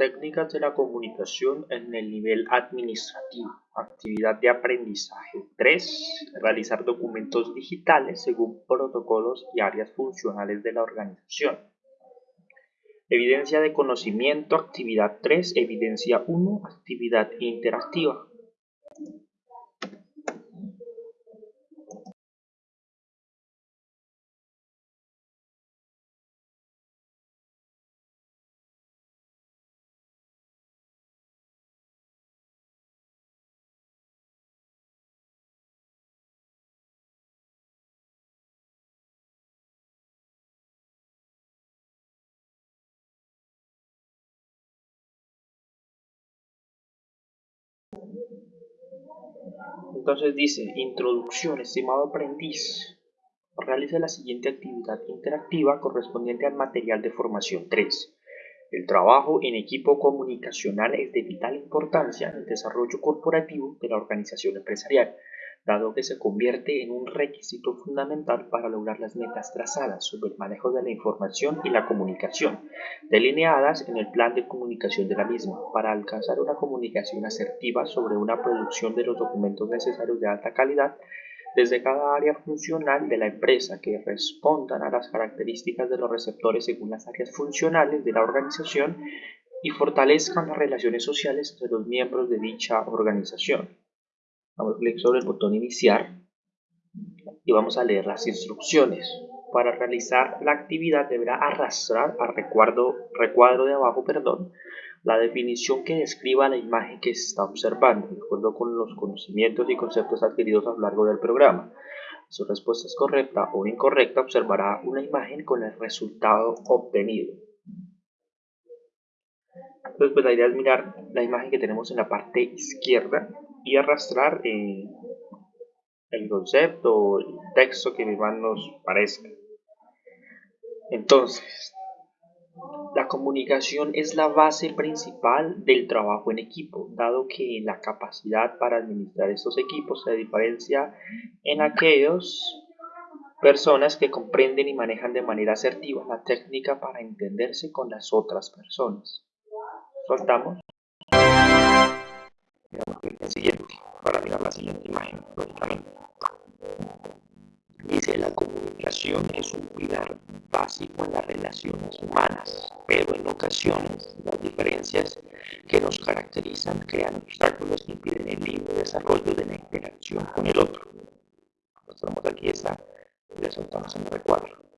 Técnicas de la comunicación en el nivel administrativo. Actividad de aprendizaje 3. Realizar documentos digitales según protocolos y áreas funcionales de la organización. Evidencia de conocimiento, actividad 3. Evidencia 1, actividad interactiva. Entonces dice, introducción, estimado aprendiz. Realiza la siguiente actividad interactiva correspondiente al material de formación 3. El trabajo en equipo comunicacional es de vital importancia en el desarrollo corporativo de la organización empresarial dado que se convierte en un requisito fundamental para lograr las metas trazadas sobre el manejo de la información y la comunicación, delineadas en el plan de comunicación de la misma, para alcanzar una comunicación asertiva sobre una producción de los documentos necesarios de alta calidad desde cada área funcional de la empresa que respondan a las características de los receptores según las áreas funcionales de la organización y fortalezcan las relaciones sociales entre los miembros de dicha organización. Damos clic sobre el botón iniciar y vamos a leer las instrucciones. Para realizar la actividad deberá arrastrar al recuadro, recuadro de abajo perdón, la definición que describa la imagen que se está observando, de acuerdo con los conocimientos y conceptos adquiridos a lo largo del programa. Su respuesta es correcta o incorrecta, observará una imagen con el resultado obtenido. Entonces, pues la idea es mirar la imagen que tenemos en la parte izquierda y arrastrar el concepto o el texto que más nos parezca. Entonces, la comunicación es la base principal del trabajo en equipo, dado que la capacidad para administrar estos equipos se diferencia en aquellos personas que comprenden y manejan de manera asertiva la técnica para entenderse con las otras personas. Soltamos siguiente para mirar la siguiente imagen, lógicamente. Dice, la comunicación es un pilar básico en las relaciones humanas, pero en ocasiones las diferencias que nos caracterizan crean obstáculos que impiden el libre desarrollo de la interacción con el otro. Mostramos aquí esta y la soltamos en el recuadro.